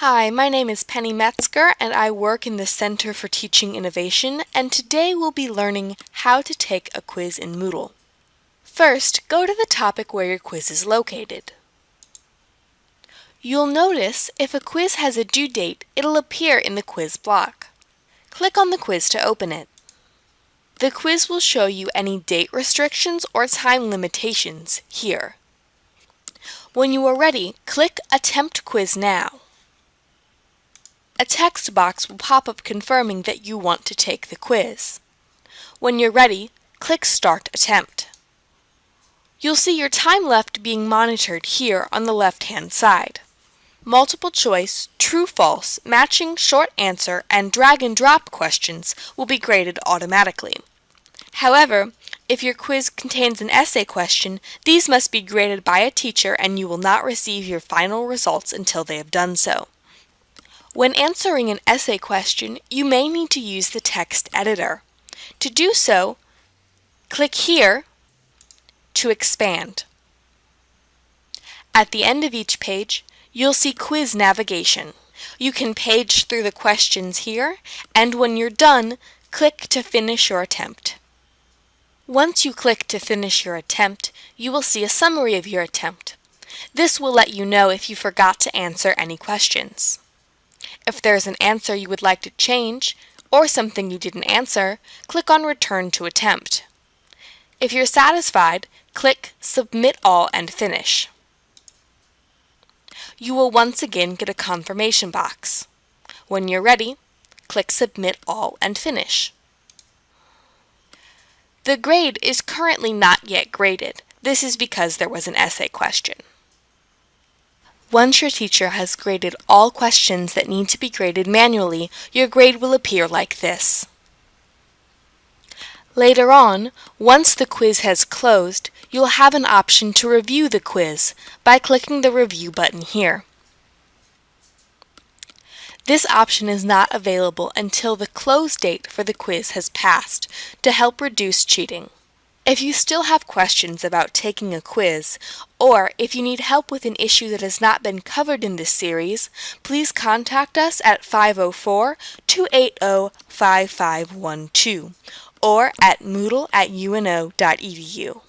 Hi, my name is Penny Metzger and I work in the Center for Teaching Innovation and today we'll be learning how to take a quiz in Moodle. First, go to the topic where your quiz is located. You'll notice if a quiz has a due date, it'll appear in the quiz block. Click on the quiz to open it. The quiz will show you any date restrictions or time limitations here. When you are ready, click Attempt Quiz Now. A text box will pop up confirming that you want to take the quiz. When you're ready, click Start Attempt. You'll see your time left being monitored here on the left-hand side. Multiple choice, true false, matching, short answer, and drag and drop questions will be graded automatically. However, if your quiz contains an essay question, these must be graded by a teacher and you will not receive your final results until they have done so. When answering an essay question, you may need to use the text editor. To do so, click here to expand. At the end of each page, you'll see quiz navigation. You can page through the questions here, and when you're done, click to finish your attempt. Once you click to finish your attempt, you will see a summary of your attempt. This will let you know if you forgot to answer any questions. If there's an answer you would like to change, or something you didn't answer, click on Return to Attempt. If you're satisfied, click Submit All and Finish. You will once again get a confirmation box. When you're ready, click Submit All and Finish. The grade is currently not yet graded. This is because there was an essay question. Once your teacher has graded all questions that need to be graded manually, your grade will appear like this. Later on, once the quiz has closed, you'll have an option to review the quiz by clicking the Review button here. This option is not available until the close date for the quiz has passed to help reduce cheating. If you still have questions about taking a quiz, or if you need help with an issue that has not been covered in this series, please contact us at 504-280-5512 or at moodle at uno.edu.